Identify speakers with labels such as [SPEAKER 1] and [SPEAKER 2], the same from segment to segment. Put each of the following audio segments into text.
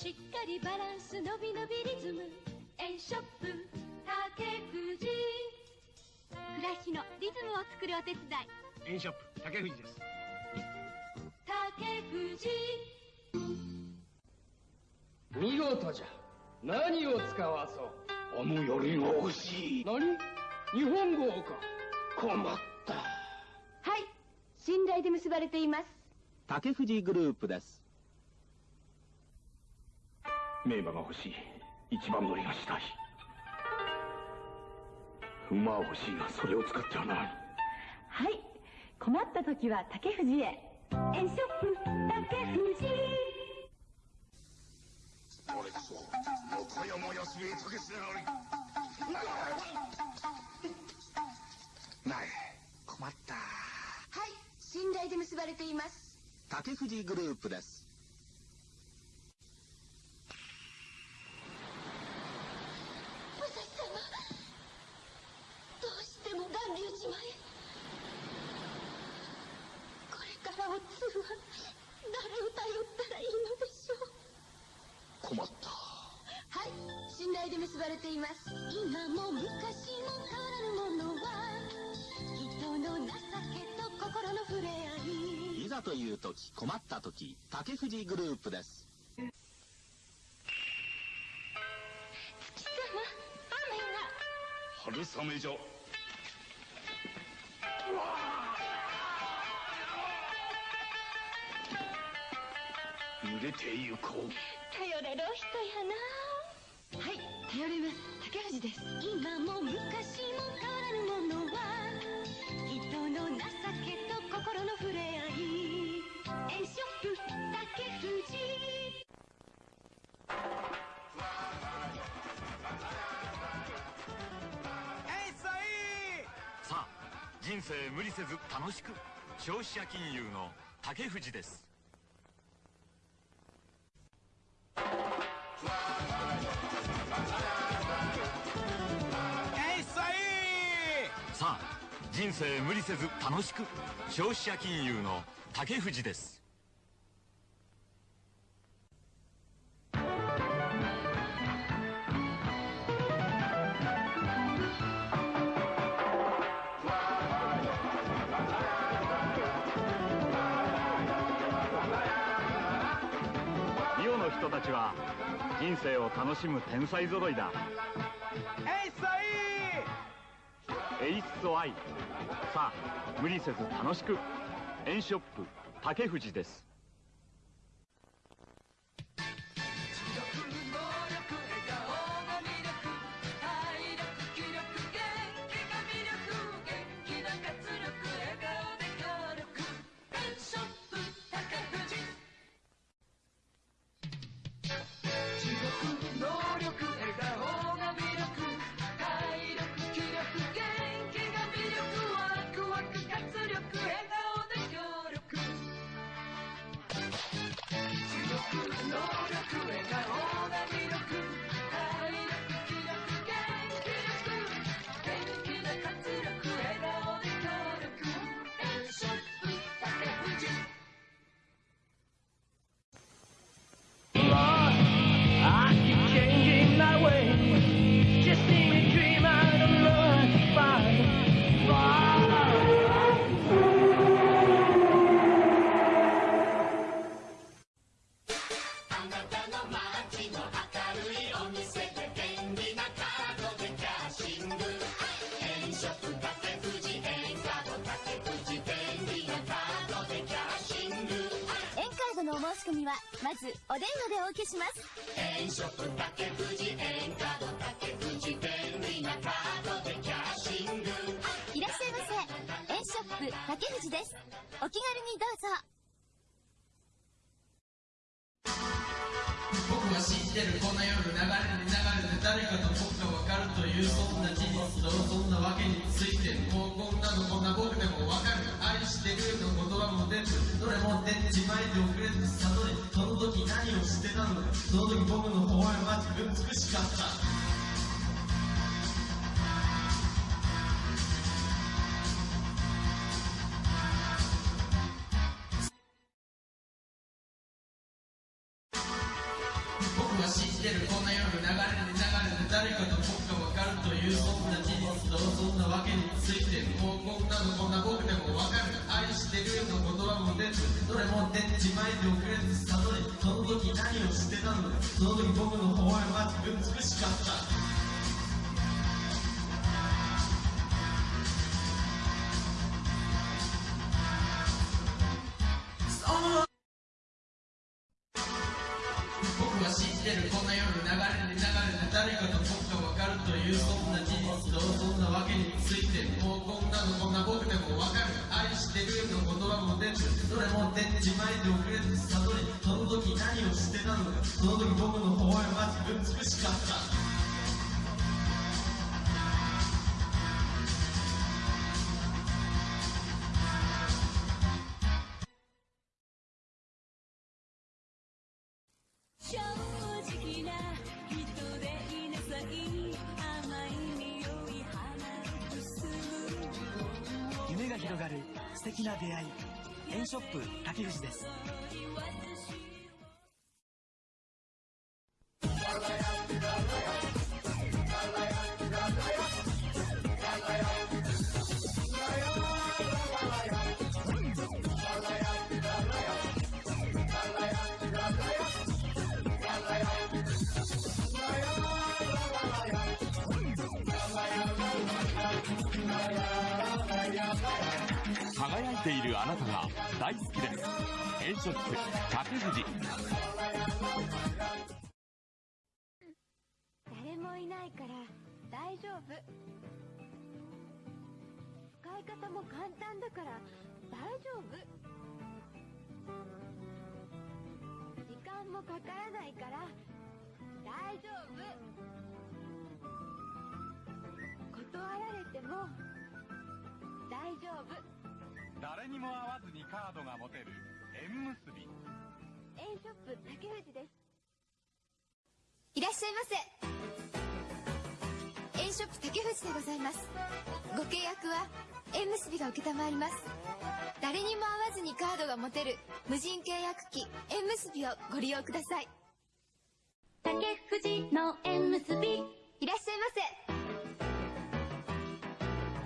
[SPEAKER 1] しっかりバランスのびのびリズム。円ショップ竹藤。暮らしのリズムを作るお手伝い。
[SPEAKER 2] 円ショップ竹藤です。
[SPEAKER 1] 竹藤。
[SPEAKER 3] 見事じゃ。何を使わそう。
[SPEAKER 2] あの槍が欲しい。
[SPEAKER 3] 何？日本語か。
[SPEAKER 2] 困った。
[SPEAKER 1] はい。信頼で結ばれています。
[SPEAKER 4] 竹藤グループです
[SPEAKER 2] 名馬が欲しい。一番乗りがしたい。馬は欲しいがそれを使ってはならん。
[SPEAKER 5] はい。困った時は竹藤へ。円ショップ竹藤。
[SPEAKER 2] 俺こそ横山康兵衛竹須なり。ない。困った。
[SPEAKER 1] はい。信頼で結ばれています。
[SPEAKER 4] 竹藤グループです時困った時竹藤グループです。
[SPEAKER 1] 月様雨が。
[SPEAKER 2] 春雨じゃ。濡れてゆこう。
[SPEAKER 1] 頼れるお人やな。はい頼ります。竹藤です。今も昔も変わらぬものは人の情けと心の触れ合い円ショップ竹藤
[SPEAKER 6] さあ人生無理せず楽しく消費者金融の竹藤です。さあ人生無理せず楽しく消費者金融の竹藤です楽しむ天才揃いだ。エイスアイエイスアイさあ無理せず楽しく。円ショップ竹藤です。
[SPEAKER 7] 話でお受けします。いらっしゃいませエンショップ竹藤です。お気軽にどうぞ。
[SPEAKER 8] 僕は知ってるこの夜流れに流れて誰かと僕が分かるというそんな事実とそんなわけについてもうこんなのこんな僕でも分かる。愛してるの言葉も出ずどれも出ちまいて遅れず悟りその時何をしてたのかその時僕の微笑みは美しかった。僕は信じてるこの夜その時僕の方は自分美しかった。僕は知ってるこの夜流れに流れて誰かと僕が分かるというそんな事実とそんなわけについてもうこんなのこんな僕でも分かる。愛してるの言葉も出てどれも出ちまいて遅れず悟りその時何をしてたのかその時僕の方はま自分美しかった。
[SPEAKER 1] な
[SPEAKER 9] 出会い。エンショップ竹藤です。
[SPEAKER 6] あなたが大好きです。エンショップ竹藤
[SPEAKER 1] 誰もいないから大丈夫。使い方も簡単だから大丈夫。時間もかからないから大丈夫。断られても大丈夫。
[SPEAKER 6] 誰にも会わずにカードが持てる縁結び。
[SPEAKER 1] エンショップ竹藤です。
[SPEAKER 7] いらっしゃいませ。エンショップ竹藤でございます。ご契約は縁結びが承ります。誰にも会わずにカードが持てる無人契約機縁結びをご利用ください。
[SPEAKER 1] 竹藤の縁結び。
[SPEAKER 7] いらっしゃいませ。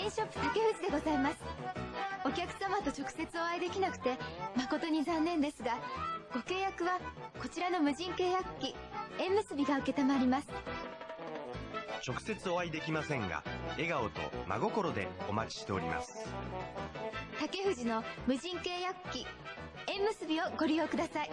[SPEAKER 7] エンショップ竹藤でございますお客様と直接お会いできなくて誠に残念ですがご契約はこちらの無人契約機縁結びが承ります。
[SPEAKER 10] 直接お会いできませんが笑顔と真心でお待ちしております。
[SPEAKER 7] 竹藤の無人契約機縁結びをご利用ください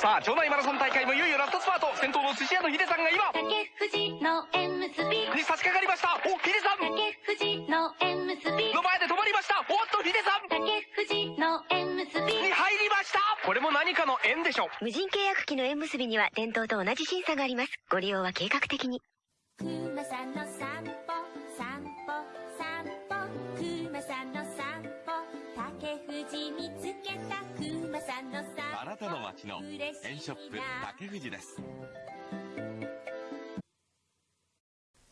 [SPEAKER 11] さあ、町内マラソン大会もいよいよラストスパート。先頭の寿司屋のヒデさんが今、
[SPEAKER 1] 竹藤の縁結び
[SPEAKER 11] に差し掛かりました。お、ヒデさん
[SPEAKER 1] 竹藤の縁結び
[SPEAKER 11] の前で止まりました。おっと、ヒデさん
[SPEAKER 1] 竹藤の縁結び
[SPEAKER 11] に入りました。これも何かの縁でしょ。
[SPEAKER 12] 無人契約機の縁結びには伝統と同じ審査があります。ご利用は計画的に。
[SPEAKER 1] の
[SPEAKER 6] 街のエンショップ竹藤です。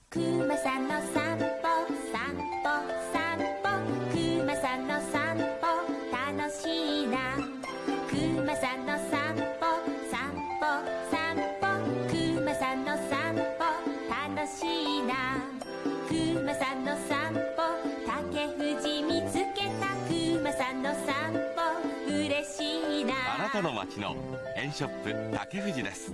[SPEAKER 1] くまさんの散歩しいな
[SPEAKER 6] あなたの街のエンショップ竹藤です。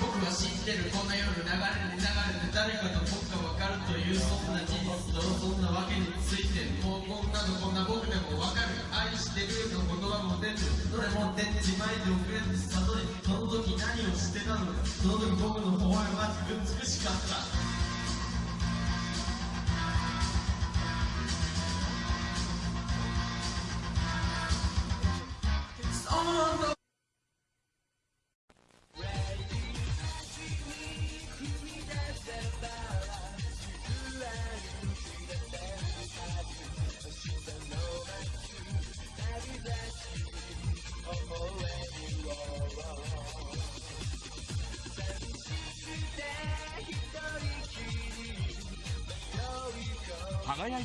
[SPEAKER 8] 僕は知ってるこの夜流れに流れて誰かと僕が分かるというそんな事実とそんなわけについてもうこんなのこんな僕でも分かる。愛してるの言葉も出ずどれも出ちまいて遅れず悟りその時何をしてたのかその時僕の方はま自分美しかった。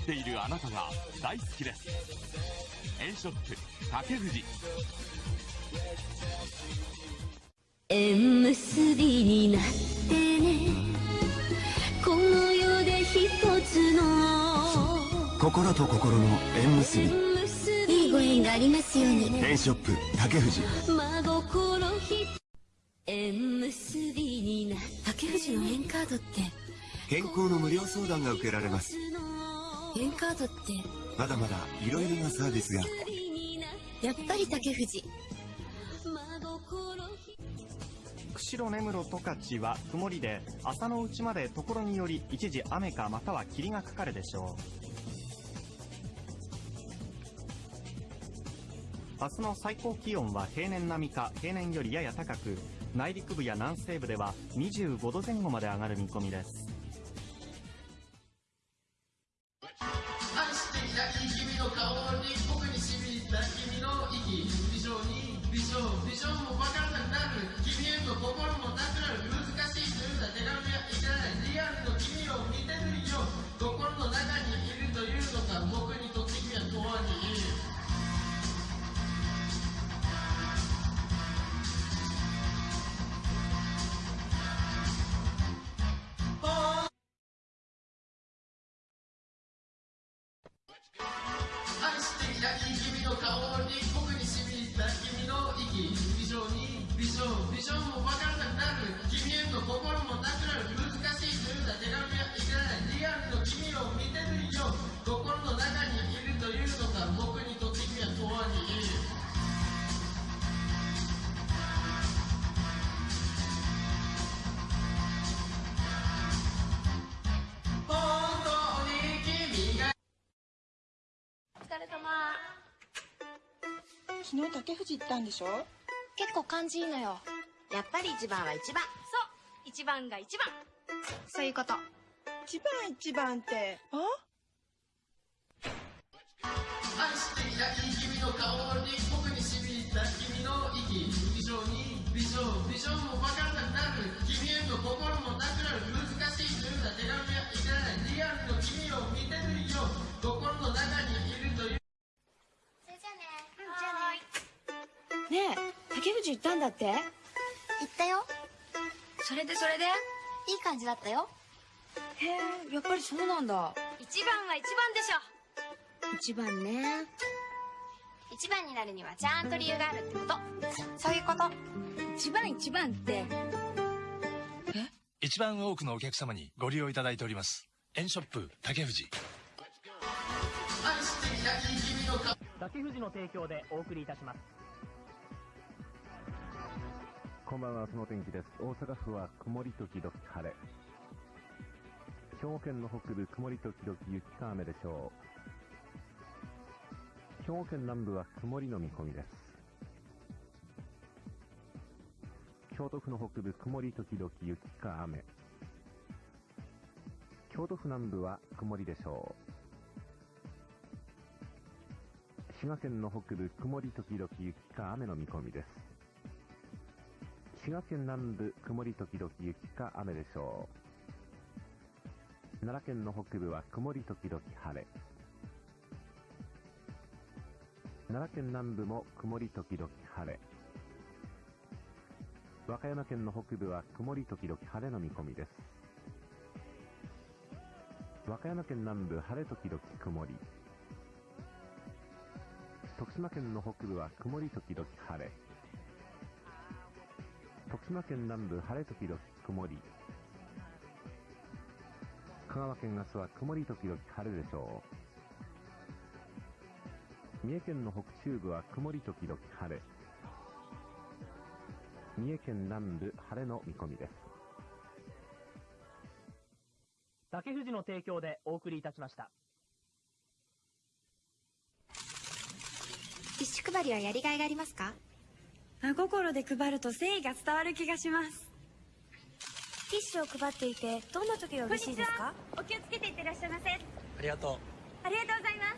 [SPEAKER 6] ているあなたが大好きです。
[SPEAKER 13] 円ショップ竹藤。
[SPEAKER 14] 縁結びになってね。この世で一つの。
[SPEAKER 15] 心と心の縁結び。
[SPEAKER 14] いいご縁がありますように
[SPEAKER 15] 円ショップ竹藤。
[SPEAKER 14] 真心ひ縁結びにな竹藤の縁カードって。
[SPEAKER 15] 健康の無料相談が受けられます
[SPEAKER 14] 縁カードって。
[SPEAKER 15] まだまだいろいろなサービスが。
[SPEAKER 14] やっぱり竹藤。
[SPEAKER 16] 釧路根室十勝は曇りで朝のうちまでところにより一時雨かまたは霧がかかるでしょう。明日の最高気温は平年並みか平年よりやや高く内陸部や南西部では25度前後まで上がる見込みです
[SPEAKER 17] 昨日竹藤行ったんでしょ？
[SPEAKER 7] 結構感じいいのよ。やっぱり一番は一番。そう一番が一番。そういうこと。
[SPEAKER 17] 一番一番って。あ？
[SPEAKER 8] 愛していたい君の顔に僕に染みた君の息美少に美少美少も分からなくなる。君への心もなくなる
[SPEAKER 17] 竹藤行ったんだって？
[SPEAKER 7] 行ったよ。それでそれで？いい感じだったよ。
[SPEAKER 17] へえやっぱりそうなんだ。
[SPEAKER 7] 一番は一番でしょ。
[SPEAKER 17] 一番ね。
[SPEAKER 7] 一番になるにはちゃんと理由があるってこと。そういうこと。
[SPEAKER 17] 一番一番って？
[SPEAKER 9] 一番多くのお客様にご利用いただいております。円ショップ竹藤。
[SPEAKER 8] 愛していたい君の顔
[SPEAKER 16] 竹藤の提供でお送りいたします
[SPEAKER 18] こんばんは、その天気です。大阪府は曇り時々晴れ。兵庫県の北部、曇り時々雪か雨でしょう。兵庫県南部は曇りの見込みです。京都府の北部、曇り時々雪か雨。京都府南部は曇りでしょう。滋賀県の北部、曇り時々雪か雨の見込みです。滋賀県南部、曇り時々雪か雨でしょう。奈良県の北部は曇り時々晴れ。奈良県南部も曇り時々晴れ。和歌山県の北部は曇り時々晴れの見込みです。和歌山県南部晴れ時々曇り。徳島県の北部は曇り時々晴れ。徳島県南部晴れ時々曇り。香川県明日は曇り時々晴れでしょう。三重県の北中部は曇り時々晴れ。三重県南部晴れの見込みです。
[SPEAKER 16] 竹藤の提供でお送りいたしました
[SPEAKER 19] ティッシュ配りはやりがいがありますか？
[SPEAKER 17] 真心で配ると誠意が伝わる気がします。
[SPEAKER 19] ティッシュを配っていてどんな時が嬉しいですか？
[SPEAKER 17] お気をつけていってらっしゃいませ。
[SPEAKER 9] ありがとう。
[SPEAKER 17] ありがとうございます。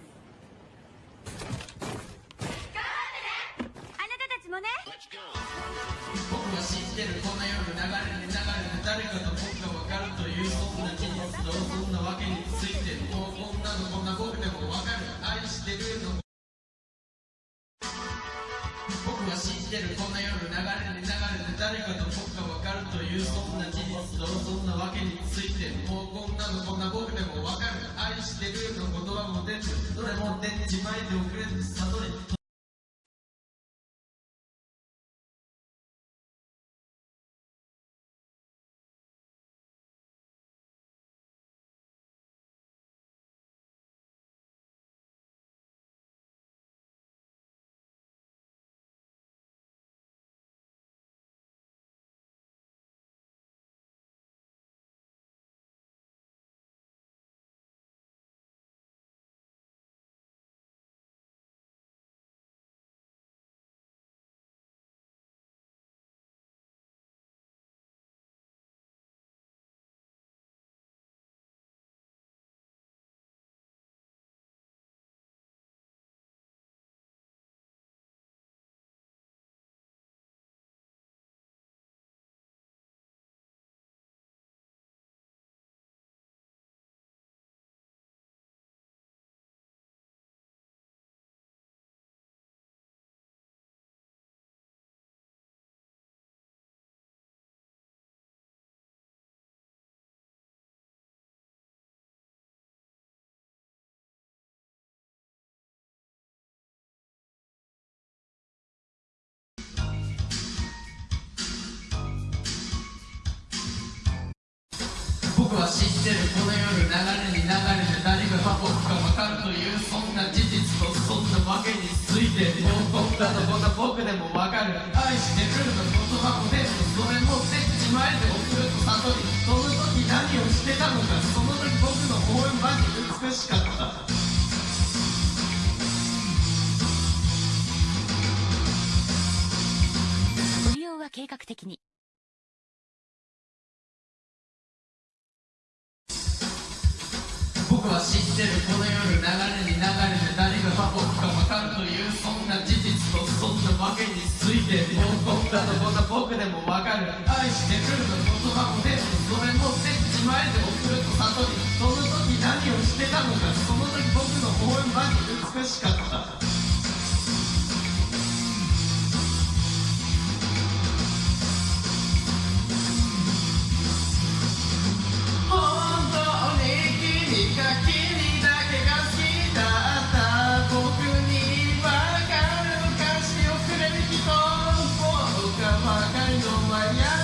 [SPEAKER 17] あなたたちもね。
[SPEAKER 8] 僕は知ってるこの世の流れに流れて誰かと僕が分かるというそんな事実とそんなわけについてもうこんなのこんな僕でも分かる。愛してるのれも出僕は知ってるこの夜流れに流れて誰が僕か分かるというそんな事実とそんなわけについてもう僕だとこんな僕でも分かる。愛してくるの言葉も出ずそれも出ちまえて送ると悟りその時何をしてたのかその時僕の応援マジ美しかった。
[SPEAKER 12] 計画的に。
[SPEAKER 8] 僕は知ってるこの夜流れに流れて誰が僕か分かるというそんな事実とそんなわけについて僕だとこんな僕でも分かる。愛してくるの言葉も出ずそれも設置前で送ると悟り。その時何をしてたのかその時僕の応援マジ美しかった。わか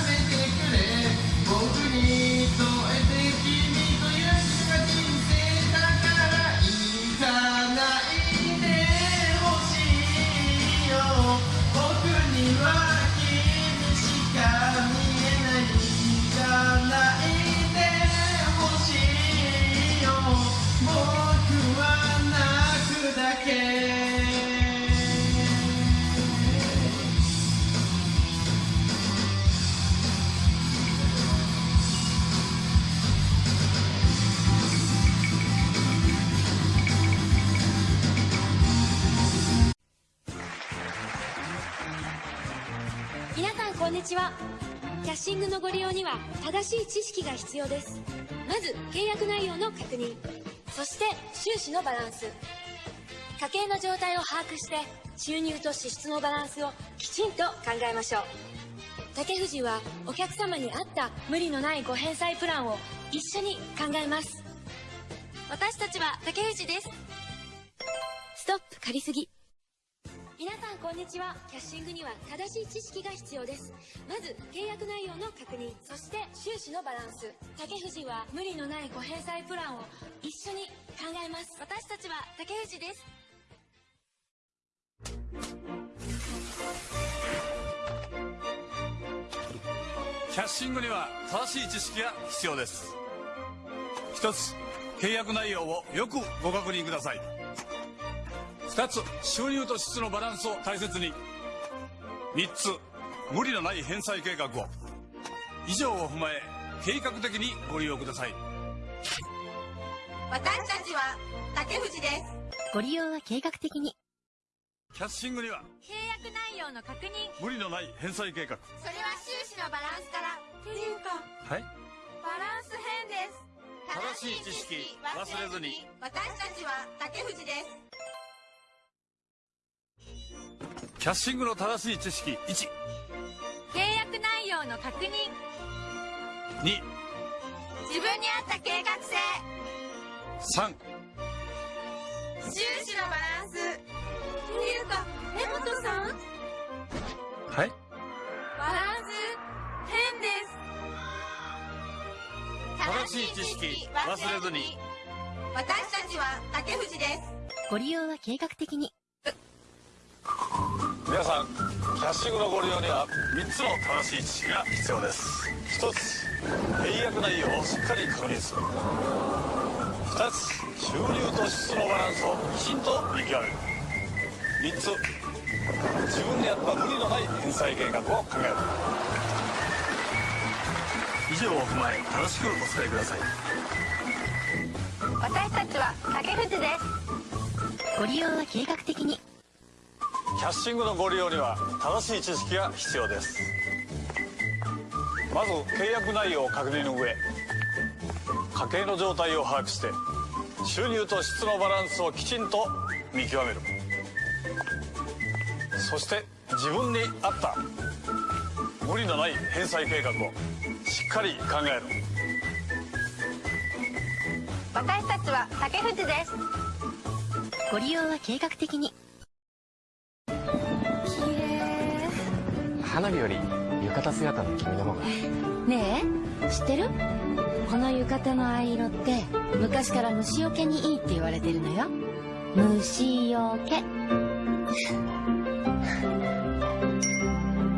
[SPEAKER 8] に
[SPEAKER 20] ちは。キャッシングのご利用には正しい知識が必要です。まず契約内容の確認。そして収支のバランス。家計の状態を把握して収入と支出のバランスをきちんと考えましょう。竹藤はお客様に合った無理のないご返済プランを一緒に考えます。私たちは竹藤です。ストップ借りすぎ。皆さんこんにちは。キャッシングには正しい知識が必要です。まず契約内容の確認そして収支のバランス。竹藤は無理のないご返済プランを一緒に考えます。私たちは竹藤です。
[SPEAKER 21] キャッシングには正しい知識が必要です。一つ契約内容をよくご確認ください。二つ収入と支出のバランスを大切に。三つ無理のない返済計画を。以上を踏まえ計画的にご利用ください。
[SPEAKER 7] 私たちは竹藤です。
[SPEAKER 12] ご利用は計画的に。
[SPEAKER 21] キャッシングには
[SPEAKER 7] 契約内容の確認。
[SPEAKER 21] 無理のない返済計画。
[SPEAKER 7] それは収支のバランスから。っていうか
[SPEAKER 21] はい。
[SPEAKER 7] バランス変です。
[SPEAKER 21] 正しい知識忘れずに。
[SPEAKER 7] 私たちは竹藤です
[SPEAKER 21] キャッシングの正しい知識1
[SPEAKER 22] 契約内容の確認。
[SPEAKER 21] 2
[SPEAKER 22] 自分に合った計画性。
[SPEAKER 21] 3
[SPEAKER 22] 収支のバランス。っていうか根本さん？
[SPEAKER 21] はい。
[SPEAKER 22] バランス。変です。
[SPEAKER 21] 正しい知識忘れずに。
[SPEAKER 22] 私たちは竹藤です。
[SPEAKER 12] ご利用は計画的に
[SPEAKER 21] 皆さんキャッシングのご利用には3つの正しい知識が必要です。1つ契約内容をしっかり確認する。2つ収入と支出のバランスをきちんと見極める。3つ自分に合った無理のない返済計画を考える。以上を踏まえ正しくお使いください。
[SPEAKER 22] 私たちは竹藤です。
[SPEAKER 12] ご利用は計画的に。
[SPEAKER 21] キャッシングのご利用には正しい知識が必要です。まず契約内容を確認の上家計の状態を把握して収入と支出のバランスをきちんと見極める。そして自分に合った。無理のない返済計画をしっかり考える
[SPEAKER 22] 私たちは竹藤です。
[SPEAKER 12] ご利用は計画的に
[SPEAKER 23] 花火より浴衣姿の君の方が。
[SPEAKER 24] ねえ知ってる？この浴衣の藍色って昔から虫除けにいいって言われてるのよ。虫除け。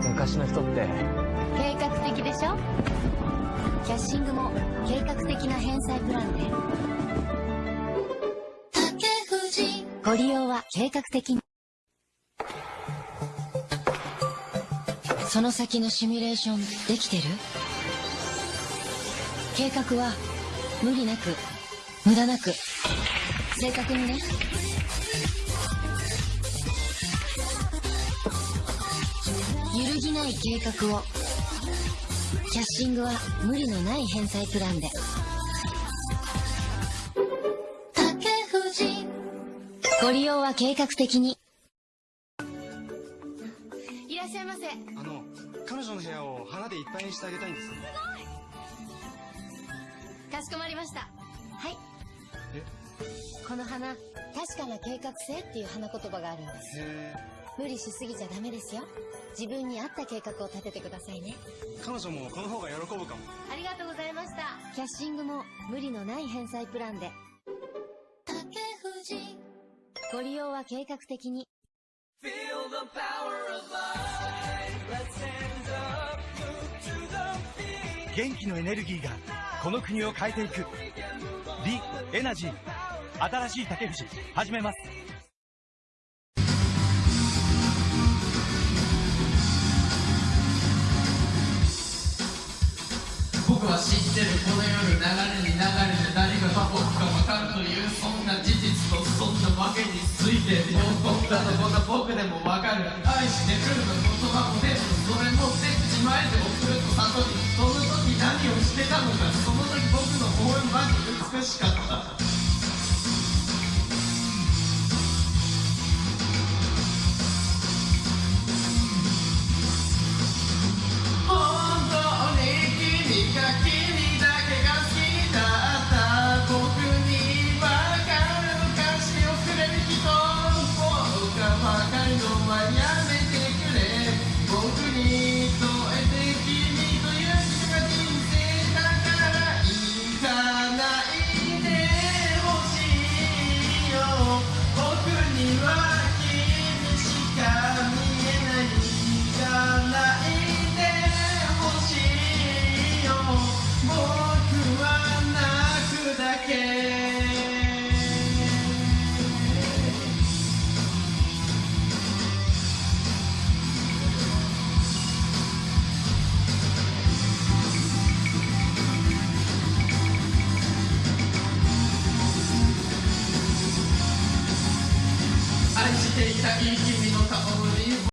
[SPEAKER 23] 昔の人って。
[SPEAKER 24] 計画的でしょ？キャッシングも計画的な返済プランで。ご利用は計画的にその先のシミュレーションできてる？計画は無理なく無駄なく正確にね。揺るぎない計画を。キャッシングは無理のない返済プランで。竹藤。ご利用は計画的に。
[SPEAKER 22] いませ
[SPEAKER 9] あの彼女の部屋を花でいっぱいにしてあげたいんです。
[SPEAKER 24] かしこまりました。はい。
[SPEAKER 9] え？
[SPEAKER 24] この花確かな計画性っていう花言葉があるんです。
[SPEAKER 9] へ
[SPEAKER 24] 無理しすぎちゃダメですよ。自分に合った計画を立ててくださいね。
[SPEAKER 9] え彼女もこの方が喜ぶかも。
[SPEAKER 24] ありがとうございました。キャッシングも無理のない返済プランで。ご利用は計画的に
[SPEAKER 9] 元気のエネルギーがこの国を変えていく。リ・エナジー。新しい竹藤。始めます。
[SPEAKER 8] 僕は知ってる。この夜流れに流れてついてもう僕だと僕は僕でもわかる愛してくるの言葉も全部それも全部自前で送ると悟りその時何をしてたのかその時僕の応援マジ美しかった